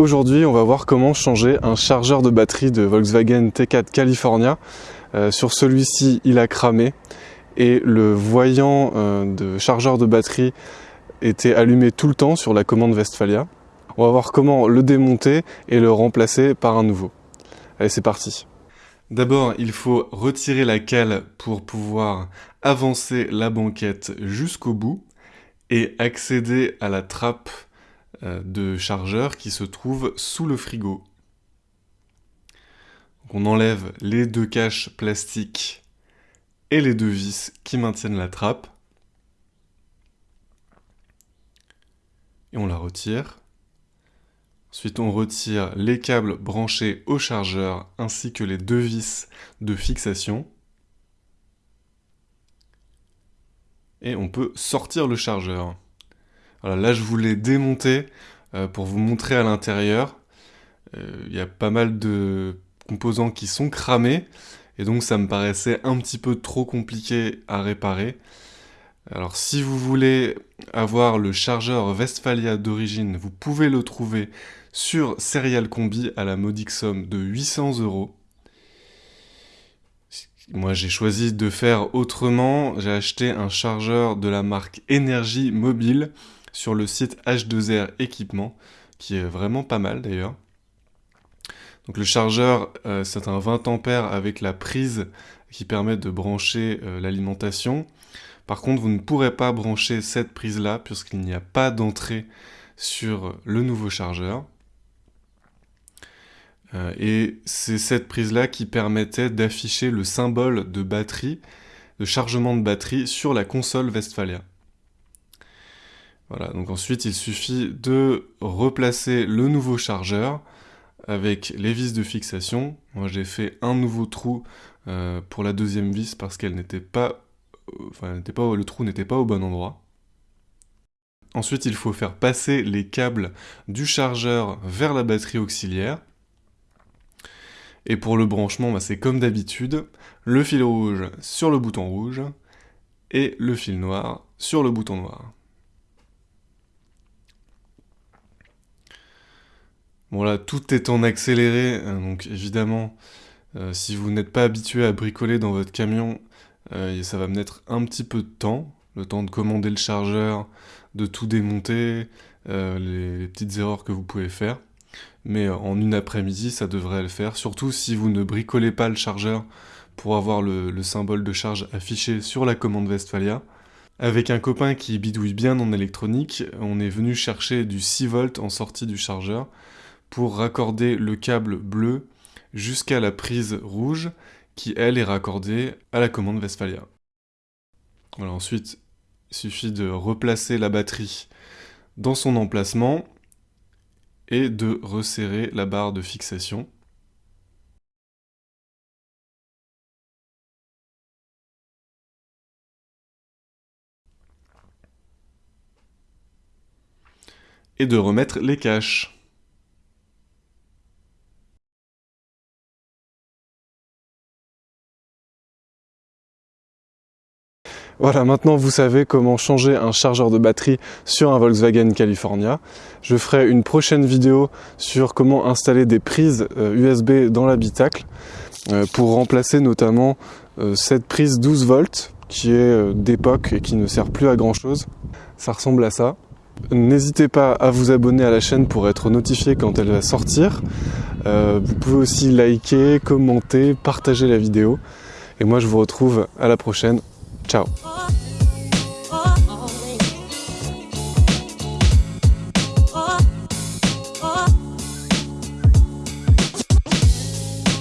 Aujourd'hui, on va voir comment changer un chargeur de batterie de Volkswagen T4 California. Euh, sur celui-ci, il a cramé et le voyant euh, de chargeur de batterie était allumé tout le temps sur la commande Westphalia. On va voir comment le démonter et le remplacer par un nouveau. Allez, c'est parti. D'abord, il faut retirer la cale pour pouvoir avancer la banquette jusqu'au bout et accéder à la trappe de chargeur qui se trouve sous le frigo. on enlève les deux caches plastiques et les deux vis qui maintiennent la trappe. Et on la retire. Ensuite, on retire les câbles branchés au chargeur ainsi que les deux vis de fixation. Et on peut sortir le chargeur. Là, je voulais démonter euh, pour vous montrer à l'intérieur. Euh, il y a pas mal de composants qui sont cramés, et donc ça me paraissait un petit peu trop compliqué à réparer. Alors si vous voulez avoir le chargeur Westphalia d'origine, vous pouvez le trouver sur Serial Combi à la modique somme de 800 euros. Moi j'ai choisi de faire autrement, j'ai acheté un chargeur de la marque Énergie Mobile sur le site H2R Équipement, qui est vraiment pas mal d'ailleurs. Donc le chargeur, euh, c'est un 20 ampères avec la prise qui permet de brancher euh, l'alimentation. Par contre, vous ne pourrez pas brancher cette prise-là puisqu'il n'y a pas d'entrée sur le nouveau chargeur. Euh, et c'est cette prise-là qui permettait d'afficher le symbole de batterie, de chargement de batterie sur la console Westphalia. Voilà, donc ensuite il suffit de replacer le nouveau chargeur avec les vis de fixation. Moi j'ai fait un nouveau trou euh, pour la deuxième vis parce qu'elle n'était pas, euh, enfin pas, le trou n'était pas au bon endroit. Ensuite il faut faire passer les câbles du chargeur vers la batterie auxiliaire. Et pour le branchement, bah, c'est comme d'habitude, le fil rouge sur le bouton rouge et le fil noir sur le bouton noir. Bon là, tout est en accéléré, hein, donc évidemment, euh, si vous n'êtes pas habitué à bricoler dans votre camion, euh, ça va mettre un petit peu de temps, le temps de commander le chargeur, de tout démonter, euh, les, petites erreurs que vous pouvez faire. Mais en une après-midi, ça devrait le faire, surtout si vous ne bricolez pas le chargeur pour avoir le, le symbole de charge affiché sur la commande Westphalia. Avec un copain qui bidouille bien en électronique, on est venu chercher du 6 volts en sortie du chargeur, pour raccorder le câble bleu jusqu'à la prise rouge qui elle est raccordée à la commande Westphalia. Ensuite, il suffit de replacer la batterie dans son emplacement et de resserrer la barre de fixation. Et de remettre les caches. Voilà, maintenant vous savez comment changer un chargeur de batterie sur un Volkswagen California. Je ferai une prochaine vidéo sur comment installer des prises USB euh, dans l'habitacle euh, pour remplacer notamment euh, cette prise 12 volts qui est d'époque et qui ne sert plus à grand chose. Ça ressemble à ça. N'hésitez pas à vous abonner à la chaîne pour être notifié quand elle va sortir. vous pouvez aussi liker, commenter, partager la vidéo. Et moi je vous retrouve à la prochaine. Ciao